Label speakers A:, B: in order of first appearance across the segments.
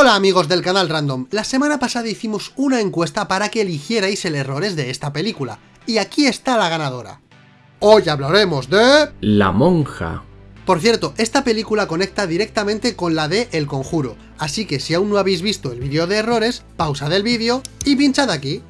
A: Hola amigos del canal Random, la semana pasada hicimos una encuesta para que eligierais el errores de esta película, y aquí está la ganadora. Hoy hablaremos de...
B: La monja.
A: Por cierto, esta película conecta directamente con la de El Conjuro, así que si aún no habéis visto el vídeo de errores, pausa del vídeo y pinchad aquí.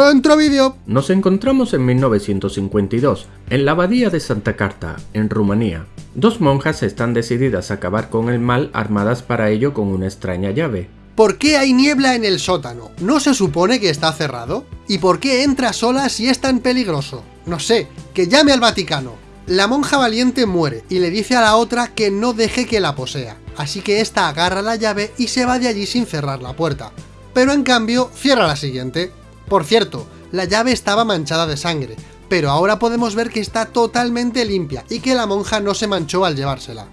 A: ¡Dentro vídeo!
B: Nos encontramos en 1952, en la abadía de Santa Carta, en Rumanía. Dos monjas están decididas a acabar con el mal armadas para ello con una extraña llave.
A: ¿Por qué hay niebla en el sótano? ¿No se supone que está cerrado? ¿Y por qué entra sola si es tan peligroso? No sé, que llame al Vaticano. La monja valiente muere y le dice a la otra que no deje que la posea, así que esta agarra la llave y se va de allí sin cerrar la puerta pero en cambio cierra la siguiente. Por cierto, la llave estaba manchada de sangre, pero ahora podemos ver que está totalmente limpia y que la monja no se manchó al llevársela.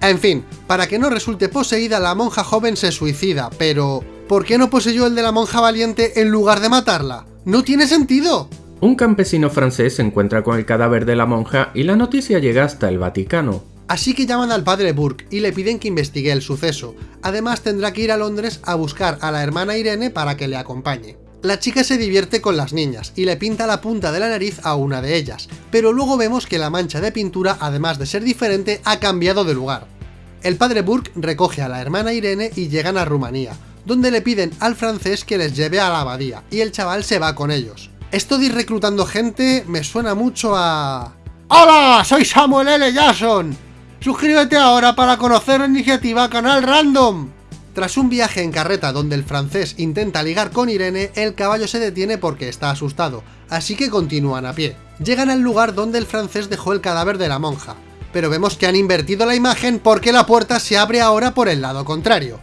A: En fin, para que no resulte poseída, la monja joven se suicida, pero... ¿Por qué no poseyó el de la monja valiente en lugar de matarla? ¡No tiene sentido!
B: Un campesino francés se encuentra con el cadáver de la monja y la noticia llega hasta el Vaticano.
A: Así que llaman al padre Burke y le piden que investigue el suceso. Además tendrá que ir a Londres a buscar a la hermana Irene para que le acompañe. La chica se divierte con las niñas y le pinta la punta de la nariz a una de ellas, pero luego vemos que la mancha de pintura, además de ser diferente, ha cambiado de lugar. El padre Burke recoge a la hermana Irene y llegan a Rumanía, donde le piden al francés que les lleve a la abadía, y el chaval se va con ellos. Esto de reclutando gente me suena mucho a... ¡Hola! Soy Samuel L. Jackson Suscríbete ahora para conocer la iniciativa Canal Random. Tras un viaje en carreta donde el francés intenta ligar con Irene, el caballo se detiene porque está asustado, así que continúan a pie. Llegan al lugar donde el francés dejó el cadáver de la monja, pero vemos que han invertido la imagen porque la puerta se abre ahora por el lado contrario.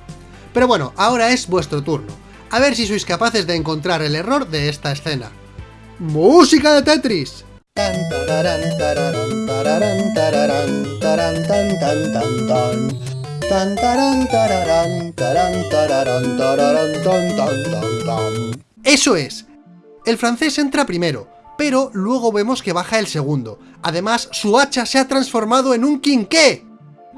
A: Pero bueno, ahora es vuestro turno. A ver si sois capaces de encontrar el error de esta escena. ¡Música de Tetris! Eso es. El francés entra primero, pero luego vemos que baja el segundo. Además, su hacha se ha transformado en un quinqué.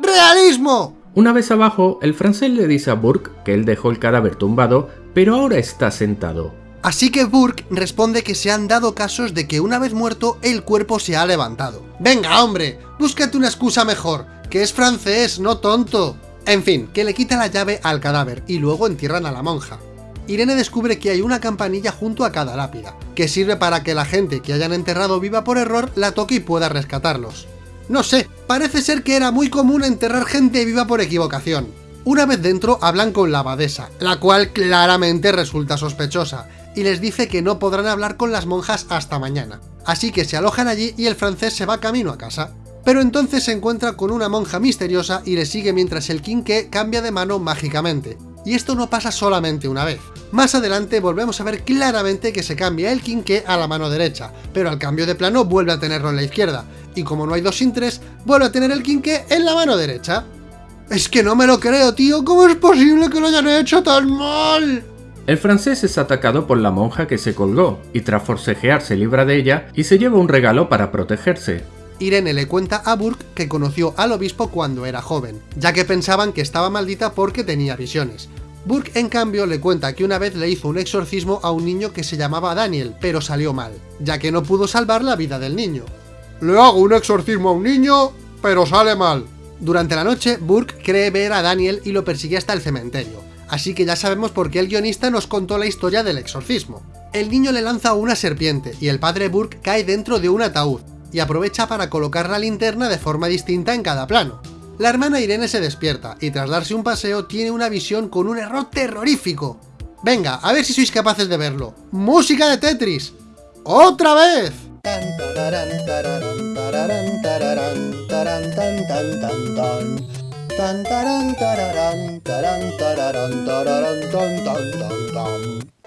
A: ¡Realismo!
B: Una vez abajo, el francés le dice a Burke que él dejó el cadáver tumbado, pero ahora está sentado.
A: Así que Burke responde que se han dado casos de que una vez muerto el cuerpo se ha levantado. ¡Venga, hombre! Búscate una excusa mejor, que es francés, no tonto. En fin, que le quita la llave al cadáver y luego entierran a la monja. Irene descubre que hay una campanilla junto a cada lápida, que sirve para que la gente que hayan enterrado viva por error la toque y pueda rescatarlos. No sé, parece ser que era muy común enterrar gente viva por equivocación. Una vez dentro hablan con la abadesa, la cual claramente resulta sospechosa, y les dice que no podrán hablar con las monjas hasta mañana. Así que se alojan allí y el francés se va camino a casa. Pero entonces se encuentra con una monja misteriosa y le sigue mientras el quinqué cambia de mano mágicamente. Y esto no pasa solamente una vez. Más adelante volvemos a ver claramente que se cambia el quinqué a la mano derecha, pero al cambio de plano vuelve a tenerlo en la izquierda, y como no hay dos sin tres, vuelve a tener el quinqué en la mano derecha. Es que no me lo creo, tío, ¿cómo es posible que lo hayan hecho tan mal?
B: El francés es atacado por la monja que se colgó, y tras forcejear se libra de ella y se lleva un regalo para protegerse.
A: Irene le cuenta a Burke que conoció al obispo cuando era joven, ya que pensaban que estaba maldita porque tenía visiones. Burke en cambio le cuenta que una vez le hizo un exorcismo a un niño que se llamaba Daniel, pero salió mal, ya que no pudo salvar la vida del niño. Le hago un exorcismo a un niño, pero sale mal. Durante la noche, Burke cree ver a Daniel y lo persigue hasta el cementerio así que ya sabemos por qué el guionista nos contó la historia del exorcismo. El niño le lanza una serpiente y el padre Burke cae dentro de un ataúd, y aprovecha para colocar la linterna de forma distinta en cada plano. La hermana Irene se despierta, y tras darse un paseo tiene una visión con un error terrorífico. Venga, a ver si sois capaces de verlo. ¡Música de Tetris! ¡Otra vez!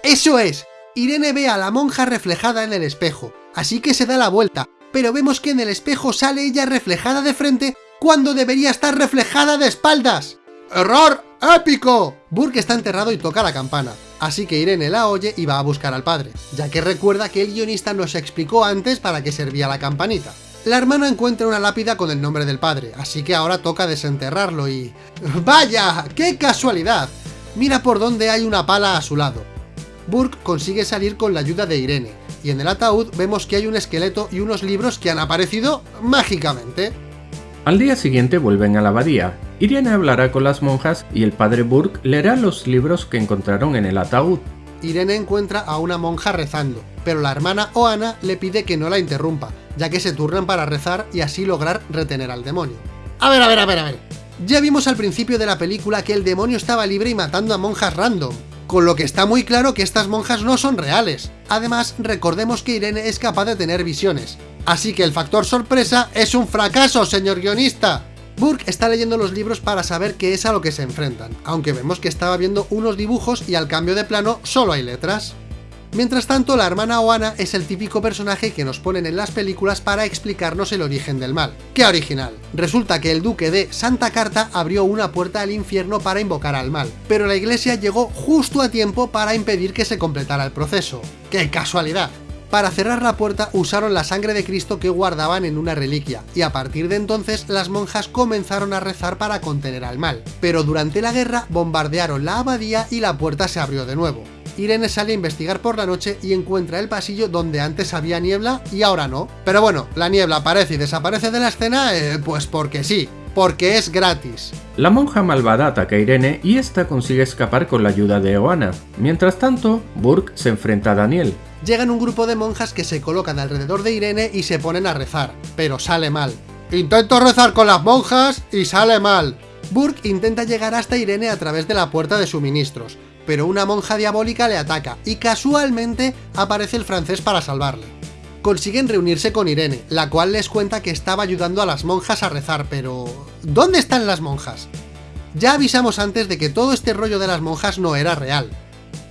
A: ¡Eso es! Irene ve a la monja reflejada en el espejo, así que se da la vuelta, pero vemos que en el espejo sale ella reflejada de frente cuando debería estar reflejada de espaldas. ¡Error épico! Burke está enterrado y toca la campana, así que Irene la oye y va a buscar al padre, ya que recuerda que el guionista nos explicó antes para qué servía la campanita. La hermana encuentra una lápida con el nombre del padre, así que ahora toca desenterrarlo y... ¡Vaya! ¡Qué casualidad! Mira por dónde hay una pala a su lado. Burke consigue salir con la ayuda de Irene, y en el ataúd vemos que hay un esqueleto y unos libros que han aparecido mágicamente.
B: Al día siguiente vuelven a la abadía. Irene hablará con las monjas y el padre Burke leerá los libros que encontraron en el ataúd.
A: Irene encuentra a una monja rezando, pero la hermana Oana le pide que no la interrumpa, ya que se turnan para rezar y así lograr retener al demonio. A ver, a ver, a ver, a ver. Ya vimos al principio de la película que el demonio estaba libre y matando a monjas random, con lo que está muy claro que estas monjas no son reales. Además, recordemos que Irene es capaz de tener visiones. Así que el factor sorpresa es un fracaso, señor guionista. Burke está leyendo los libros para saber qué es a lo que se enfrentan, aunque vemos que estaba viendo unos dibujos y al cambio de plano solo hay letras. Mientras tanto, la hermana Oana es el típico personaje que nos ponen en las películas para explicarnos el origen del mal. ¡Qué original! Resulta que el duque de Santa Carta abrió una puerta al infierno para invocar al mal, pero la iglesia llegó justo a tiempo para impedir que se completara el proceso. ¡Qué casualidad! Para cerrar la puerta usaron la sangre de Cristo que guardaban en una reliquia, y a partir de entonces las monjas comenzaron a rezar para contener al mal. Pero durante la guerra bombardearon la abadía y la puerta se abrió de nuevo. Irene sale a investigar por la noche y encuentra el pasillo donde antes había niebla y ahora no. Pero bueno, la niebla aparece y desaparece de la escena, eh, pues porque sí, porque es gratis.
B: La monja malvada ataca a Irene y esta consigue escapar con la ayuda de Oana. Mientras tanto, Burke se enfrenta a Daniel.
A: Llegan un grupo de monjas que se colocan alrededor de Irene y se ponen a rezar, pero sale mal. Intento rezar con las monjas y sale mal. Burke intenta llegar hasta Irene a través de la puerta de suministros, pero una monja diabólica le ataca y casualmente aparece el francés para salvarle. Consiguen reunirse con Irene, la cual les cuenta que estaba ayudando a las monjas a rezar, pero... ¿Dónde están las monjas? Ya avisamos antes de que todo este rollo de las monjas no era real,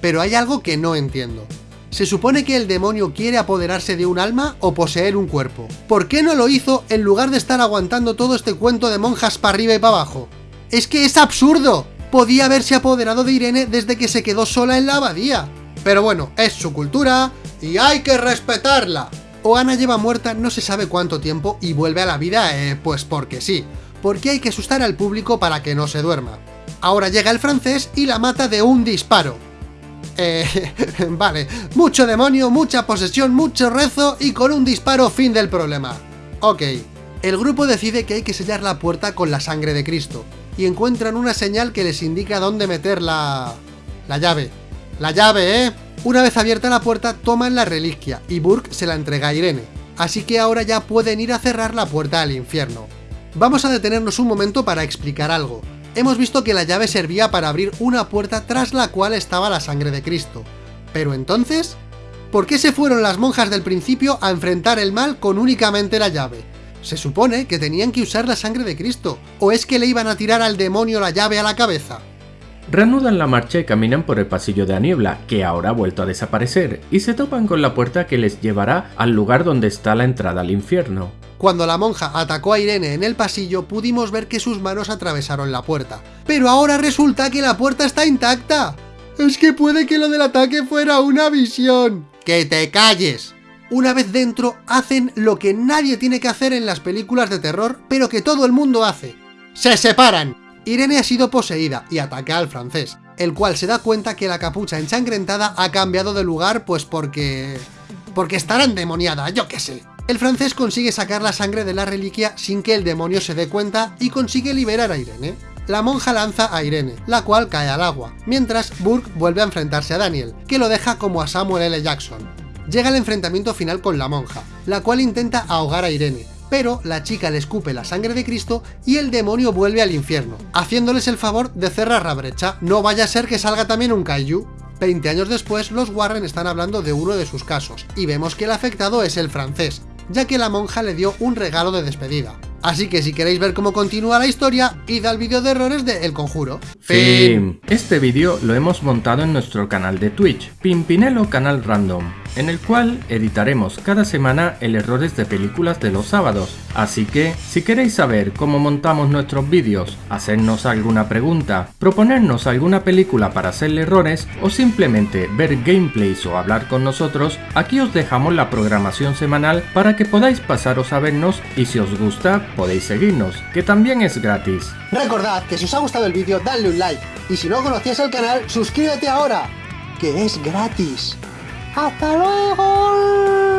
A: pero hay algo que no entiendo. ¿Se supone que el demonio quiere apoderarse de un alma o poseer un cuerpo? ¿Por qué no lo hizo en lugar de estar aguantando todo este cuento de monjas para arriba y para abajo? ¡Es que es absurdo! Podía haberse apoderado de Irene desde que se quedó sola en la abadía. Pero bueno, es su cultura y hay que respetarla. Oana lleva muerta no se sabe cuánto tiempo y vuelve a la vida, eh, pues porque sí. Porque hay que asustar al público para que no se duerma. Ahora llega el francés y la mata de un disparo. Eh, vale, mucho demonio, mucha posesión, mucho rezo y con un disparo fin del problema. Ok, el grupo decide que hay que sellar la puerta con la sangre de Cristo, y encuentran una señal que les indica dónde meter la... la llave. La llave, ¿eh? Una vez abierta la puerta, toman la reliquia y Burke se la entrega a Irene, así que ahora ya pueden ir a cerrar la puerta al infierno. Vamos a detenernos un momento para explicar algo. Hemos visto que la llave servía para abrir una puerta tras la cual estaba la sangre de Cristo. Pero entonces, ¿por qué se fueron las monjas del principio a enfrentar el mal con únicamente la llave? Se supone que tenían que usar la sangre de Cristo, ¿o es que le iban a tirar al demonio la llave a la cabeza?
B: Reanudan la marcha y caminan por el pasillo de la niebla, que ahora ha vuelto a desaparecer, y se topan con la puerta que les llevará al lugar donde está la entrada al infierno.
A: Cuando la monja atacó a Irene en el pasillo, pudimos ver que sus manos atravesaron la puerta. ¡Pero ahora resulta que la puerta está intacta! Es que puede que lo del ataque fuera una visión. ¡Que te calles! Una vez dentro, hacen lo que nadie tiene que hacer en las películas de terror, pero que todo el mundo hace. ¡Se separan! Irene ha sido poseída y ataca al francés, el cual se da cuenta que la capucha ensangrentada ha cambiado de lugar pues porque... porque estará endemoniada, yo qué sé. El francés consigue sacar la sangre de la reliquia sin que el demonio se dé cuenta y consigue liberar a Irene. La monja lanza a Irene, la cual cae al agua, mientras Burke vuelve a enfrentarse a Daniel, que lo deja como a Samuel L. Jackson llega el enfrentamiento final con la monja, la cual intenta ahogar a Irene, pero la chica le escupe la sangre de Cristo y el demonio vuelve al infierno, haciéndoles el favor de cerrar la brecha, no vaya a ser que salga también un kaiju. 20 años después, los Warren están hablando de uno de sus casos, y vemos que el afectado es el francés, ya que la monja le dio un regalo de despedida. Así que si queréis ver cómo continúa la historia, id al vídeo de errores de El Conjuro.
B: Fin. Este vídeo lo hemos montado en nuestro canal de Twitch, Pimpinelo Canal Random. En el cual editaremos cada semana el errores de películas de los sábados. Así que, si queréis saber cómo montamos nuestros vídeos, hacernos alguna pregunta, proponernos alguna película para hacerle errores o simplemente ver gameplays o hablar con nosotros, aquí os dejamos la programación semanal para que podáis pasaros a vernos y si os gusta podéis seguirnos, que también es gratis.
A: Recordad que si os ha gustado el vídeo dadle un like y si no conocías el canal suscríbete ahora, que es gratis. ¡Hasta luego!